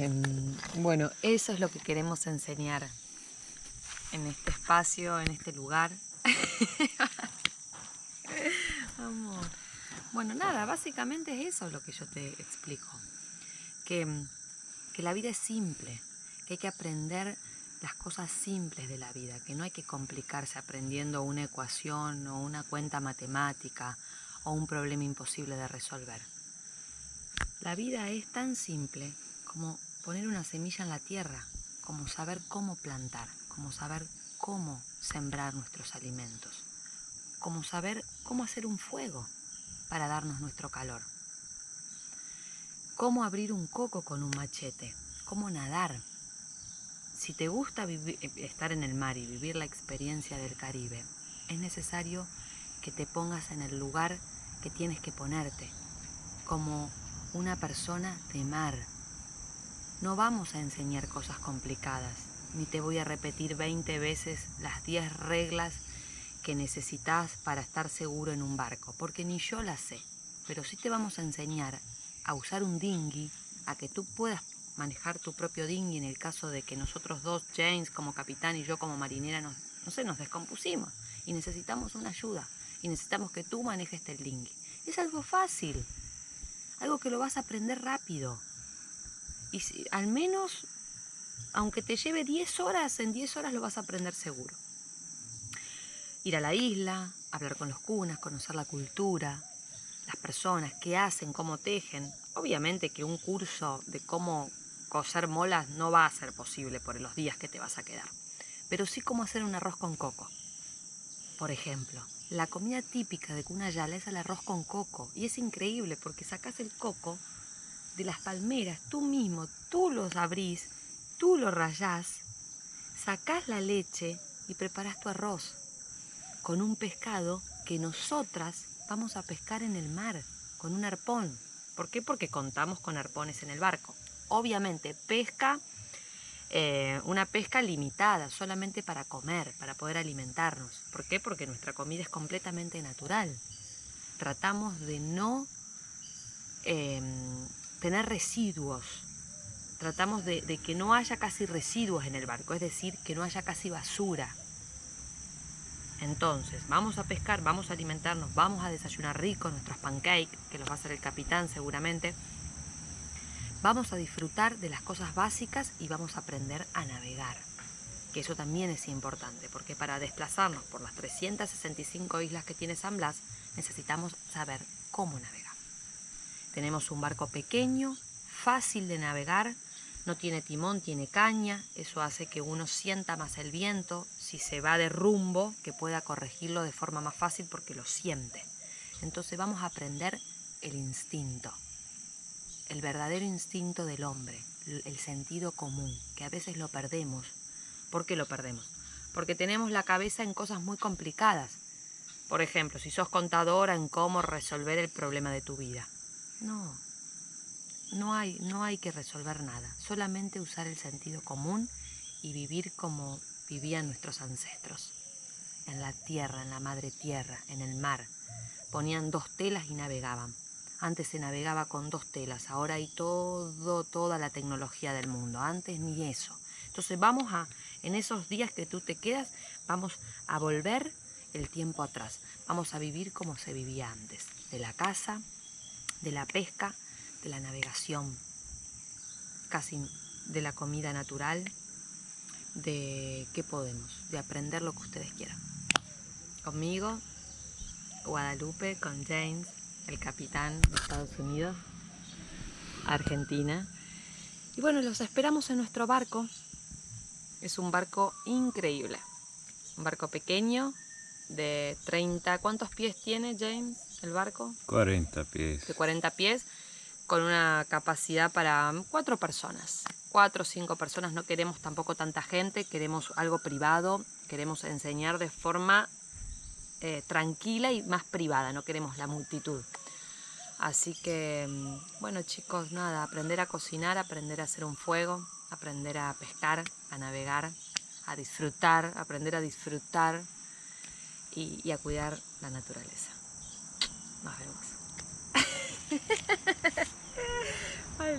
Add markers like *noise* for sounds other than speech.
Em, bueno, eso es lo que queremos enseñar en este espacio, en este lugar. *laughs* Amor. Bueno, nada, básicamente es eso lo que yo te explico. Que, que la vida es simple, que hay que aprender las cosas simples de la vida, que no hay que complicarse aprendiendo una ecuación o una cuenta matemática o un problema imposible de resolver. La vida es tan simple como poner una semilla en la tierra, como saber cómo plantar, como saber cómo sembrar nuestros alimentos, como saber cómo hacer un fuego para darnos nuestro calor, cómo abrir un coco con un machete, cómo nadar si te gusta eh, estar en el mar y vivir la experiencia del Caribe, es necesario que te pongas en el lugar que tienes que ponerte, como una persona de mar. No vamos a enseñar cosas complicadas, ni te voy a repetir 20 veces las 10 reglas que necesitas para estar seguro en un barco, porque ni yo las sé, pero sí te vamos a enseñar a usar un dinghy, a que tú puedas manejar tu propio dinghy en el caso de que nosotros dos, James como capitán y yo como marinera, nos, no sé, nos descompusimos y necesitamos una ayuda y necesitamos que tú manejes el dinghy. Es algo fácil, algo que lo vas a aprender rápido. Y si, al menos, aunque te lleve 10 horas, en 10 horas lo vas a aprender seguro. Ir a la isla, hablar con los cunas, conocer la cultura, las personas, qué hacen, cómo tejen. Obviamente que un curso de cómo coser molas no va a ser posible por los días que te vas a quedar. Pero sí cómo hacer un arroz con coco. Por ejemplo, la comida típica de Cunayala es el arroz con coco. Y es increíble porque sacas el coco de las palmeras tú mismo, tú los abrís, tú lo rayás, sacás la leche y preparas tu arroz con un pescado que nosotras vamos a pescar en el mar con un arpón. ¿Por qué? Porque contamos con arpones en el barco obviamente pesca, eh, una pesca limitada, solamente para comer, para poder alimentarnos. ¿Por qué? Porque nuestra comida es completamente natural. Tratamos de no em, tener residuos, tratamos de, que no haya casi residuos en el barco, es decir, que no haya casi basura. Entonces, vamos a pescar, vamos a alimentarnos, vamos a desayunar rico nuestros pancakes, que los va a hacer el capitán seguramente, Vamos a disfrutar de las cosas básicas y vamos a aprender a navegar. Que eso también es importante, porque para desplazarnos por las 365 islas que tiene San Blas, necesitamos saber cómo navegar. Tenemos un barco pequeño, fácil de navegar, no tiene timón, tiene caña, eso hace que uno sienta más el viento, si se va de rumbo, que pueda corregirlo de forma más fácil porque lo siente. Entonces vamos a aprender el instinto el verdadero instinto del hombre, el sentido común, que a veces lo perdemos. ¿Por qué lo perdemos? Porque tenemos la cabeza en cosas muy complicadas. Por ejemplo, si sos contadora en cómo resolver el problema de tu vida. No, no hay, no hay que resolver nada, solamente usar el sentido común y vivir como vivían nuestros ancestros. En la tierra, en la madre tierra, en el mar. Ponían dos telas y navegaban. Antes se navegaba con dos telas, ahora hay todo, toda la tecnología del mundo. Antes ni eso. Entonces vamos a, en esos días que tú te quedas, vamos a volver el tiempo atrás. Vamos a vivir como se vivía antes. De la caza, de la pesca, de la navegación, casi de la comida natural, de qué podemos, de aprender lo que ustedes quieran. Conmigo, Guadalupe, con James, el capitán de Estados Unidos, Argentina. Y bueno, los esperamos en nuestro barco. Es un barco increíble. Un barco pequeño de 30... ¿Cuántos pies tiene, James, el barco? 40 pies. De 40 pies, con una capacidad para cuatro personas. Cuatro o cinco personas, no queremos tampoco tanta gente, queremos algo privado, queremos enseñar de forma eh, tranquila y más privada, no queremos la multitud. Así que, mm, bueno chicos, nada, aprender a cocinar, aprender a hacer un fuego, aprender a pescar, a navegar, a disfrutar, aprender a disfrutar y, y a cuidar la naturaleza. Marvelous. *laughs* Bye,